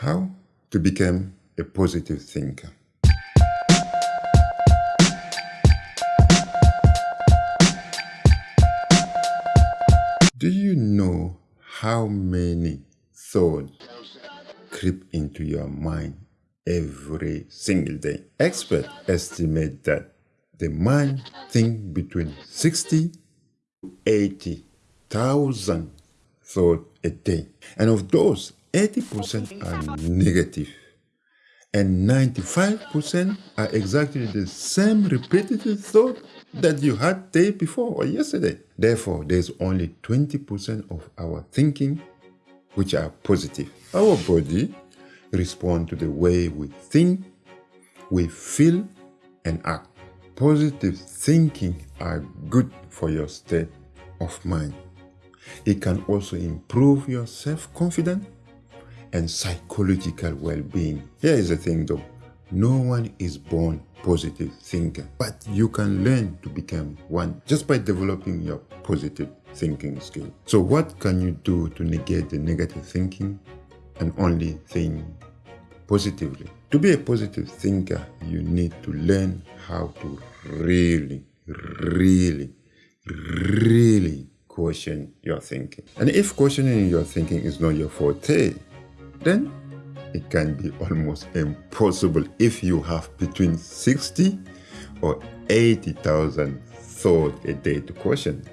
How to become a positive thinker. Do you know how many thoughts creep into your mind every single day? Experts estimate that the mind thinks between 60 to 80,000 thoughts a day. And of those, 80% are negative and 95% are exactly the same repetitive thought that you had day before or yesterday. Therefore, there's only 20% of our thinking which are positive. Our body responds to the way we think, we feel, and act. Positive thinking are good for your state of mind. It can also improve your self-confidence and psychological well-being. Here is the thing though, no one is born positive thinker, but you can learn to become one just by developing your positive thinking skill. So what can you do to negate the negative thinking and only think positively? To be a positive thinker, you need to learn how to really, really, really question your thinking. And if questioning your thinking is not your forte, then it can be almost impossible if you have between 60 or 80,000 thoughts a day to question.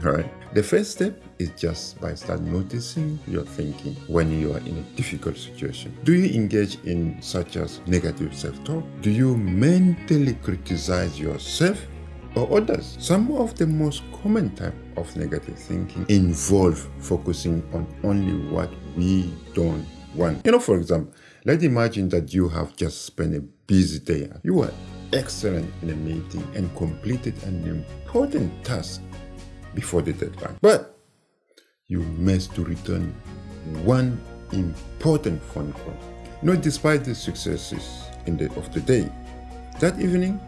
Right? The first step is just by start noticing your thinking when you are in a difficult situation. Do you engage in such as negative self-talk? Do you mentally criticize yourself or others? Some of the most common type of negative thinking involve focusing on only what we don't want. You know, for example, let's imagine that you have just spent a busy day. You were excellent in a meeting and completed an important task before the deadline. But you missed to return one important phone call. You know, despite the successes in the, of the day, that evening,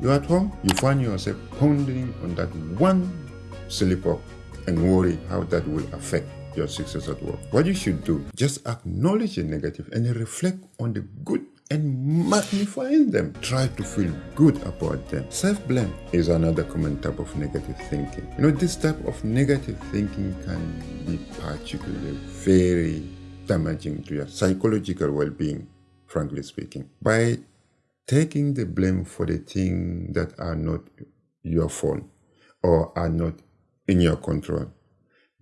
you're at home, you find yourself pondering on that one slip up and worry how that will affect your success at work. What you should do, just acknowledge the negative and reflect on the good and magnifying them. Try to feel good about them. Self-blame is another common type of negative thinking. You know, this type of negative thinking can be particularly very damaging to your psychological well-being, frankly speaking. By taking the blame for the things that are not your fault or are not in your control,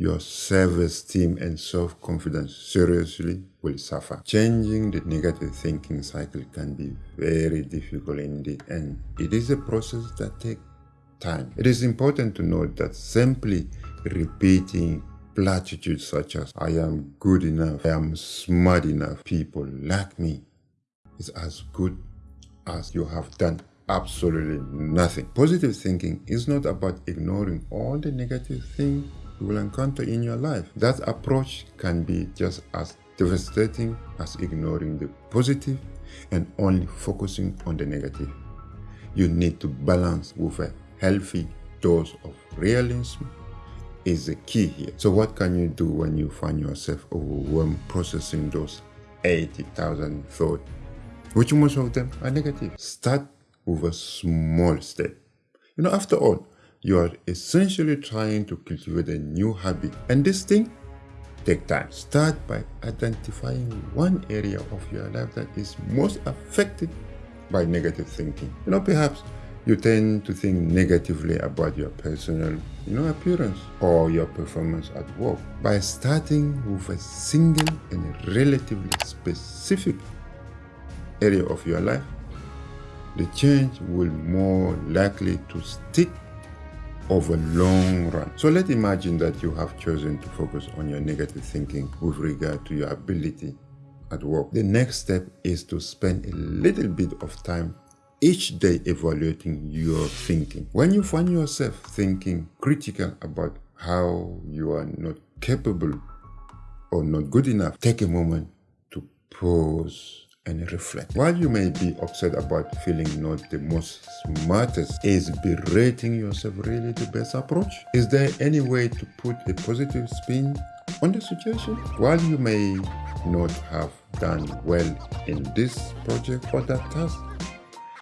your self-esteem and self-confidence seriously will suffer. Changing the negative thinking cycle can be very difficult indeed and it is a process that takes time. It is important to note that simply repeating platitudes such as I am good enough, I am smart enough, people like me is as good as you have done absolutely nothing. Positive thinking is not about ignoring all the negative things you will encounter in your life. That approach can be just as devastating as ignoring the positive and only focusing on the negative. You need to balance with a healthy dose of realism is the key here. So what can you do when you find yourself overwhelmed processing those 80,000 thoughts, which most of them are negative? Start with a small step. You know, after all, you are essentially trying to cultivate a new habit. And this thing take time. Start by identifying one area of your life that is most affected by negative thinking. You know, perhaps you tend to think negatively about your personal you know, appearance or your performance at work. By starting with a single and relatively specific area of your life, the change will more likely to stick over long run. So let's imagine that you have chosen to focus on your negative thinking with regard to your ability at work. The next step is to spend a little bit of time each day evaluating your thinking. When you find yourself thinking critical about how you are not capable or not good enough, take a moment to pause and reflect. While you may be upset about feeling not the most smartest, is berating yourself really the best approach? Is there any way to put a positive spin on the situation. While you may not have done well in this project or that task,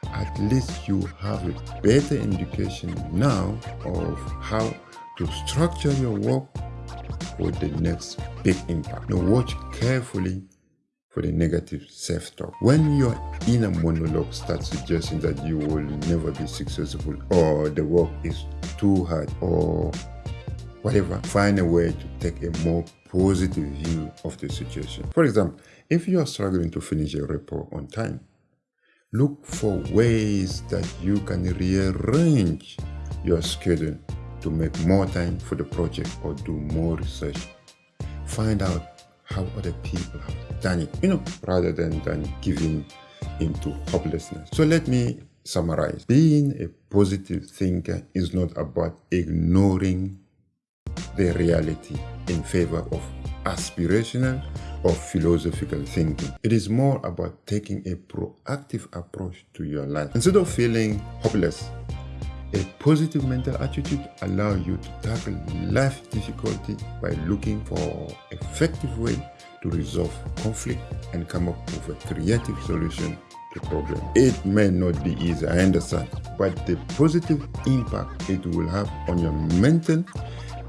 at least you have a better indication now of how to structure your work for the next big impact. Now watch carefully for the negative self-talk. When your inner monologue starts suggesting that you will never be successful or the work is too hard or whatever, find a way to take a more positive view of the situation. For example, if you are struggling to finish a report on time, look for ways that you can rearrange your schedule to make more time for the project or do more research. Find out how other people have done it, you know, rather than, than giving into hopelessness. So let me summarize. Being a positive thinker is not about ignoring the reality in favor of aspirational or philosophical thinking. It is more about taking a proactive approach to your life. Instead of feeling hopeless, a positive mental attitude allows you to tackle life difficulty by looking for effective way to resolve conflict and come up with a creative solution to problem. It may not be easy, I understand, but the positive impact it will have on your mental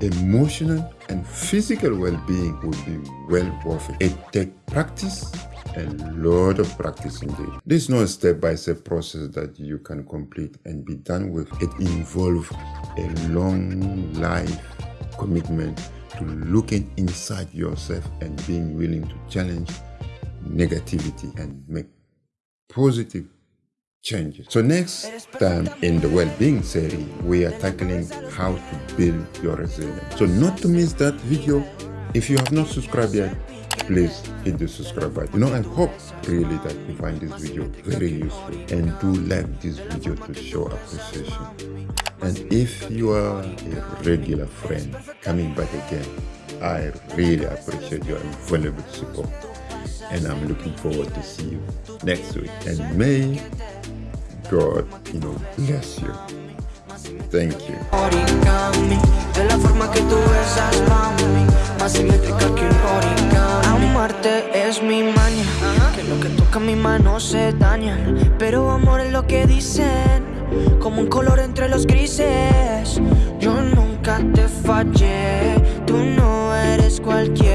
emotional and physical well-being will be well worth it. It takes practice, a lot of practice indeed. This is not a step-by-step -step process that you can complete and be done with. It involves a long life commitment to looking inside yourself and being willing to challenge negativity and make positive changes. So next time in the well-being series, we are tackling how to build your resilience. So not to miss that video, if you have not subscribed yet, please hit the subscribe button. You know, I hope really that you find this video very useful and do like this video to show appreciation. And if you are a regular friend coming back again, I really appreciate your invaluable support. And I'm looking forward to see you next week. And may God, you know, bless you. Thank you. De la forma que tú besas, mami, más simétrica que un origami. Amarte es mi maña, que lo que toca mi mano se dañan. Pero amor es lo que dicen, como un color entre los grises. Yo nunca te fallé, tú no eres cualquier